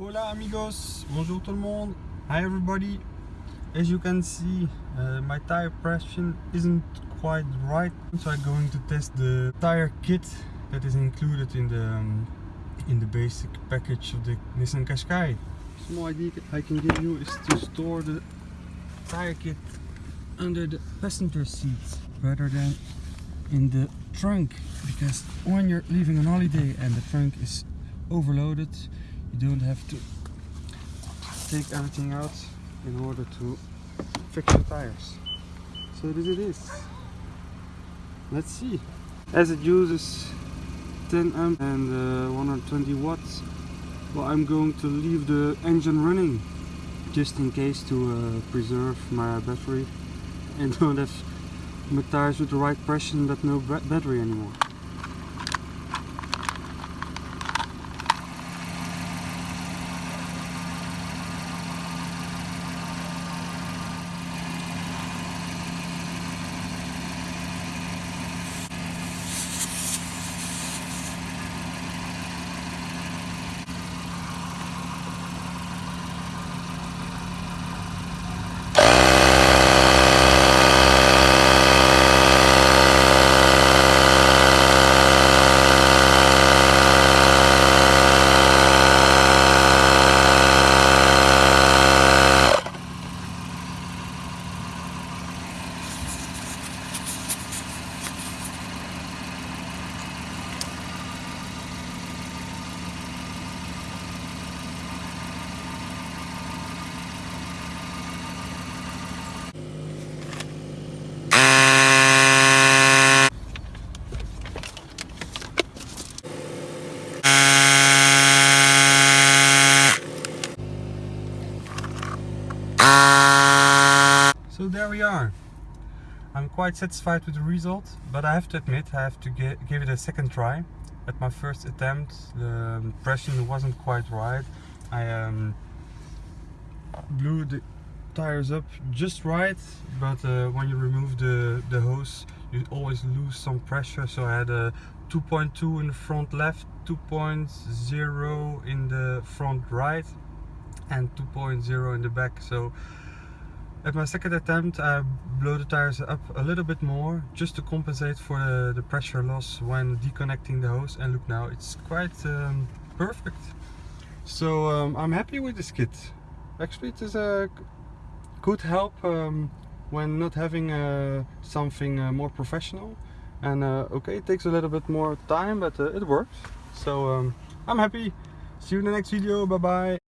Hola amigos, bonjour tout le monde, hi everybody. As you can see, uh, my tire pressure isn't quite right, so I'm going to test the tire kit that is included in the um, in the basic package of the Nissan Qashqai. Small idea I can give you is to store the tire kit under the passenger seat rather than in the trunk because when you're leaving on holiday and the trunk is overloaded you don't have to take everything out in order to fix your tires. So this it. Is let's see. As it uses 10 amp and uh, 120 watts well I'm going to leave the engine running just in case to uh, preserve my battery and don't have my tires with the right pressure but no battery anymore So there we are. I'm quite satisfied with the result, but I have to admit I have to give it a second try. At my first attempt, the pressure wasn't quite right. I um, blew the tires up just right, but uh, when you remove the, the hose, you always lose some pressure. So I had a 2.2 in the front left, 2.0 in the front right, and 2.0 in the back. So at my second attempt I blow the tires up a little bit more just to compensate for the, the pressure loss when deconnecting the hose and look now it's quite um, perfect. So um, I'm happy with this kit. Actually it is a good help um, when not having uh, something uh, more professional and uh, okay it takes a little bit more time but uh, it works. So um, I'm happy. See you in the next video. Bye bye.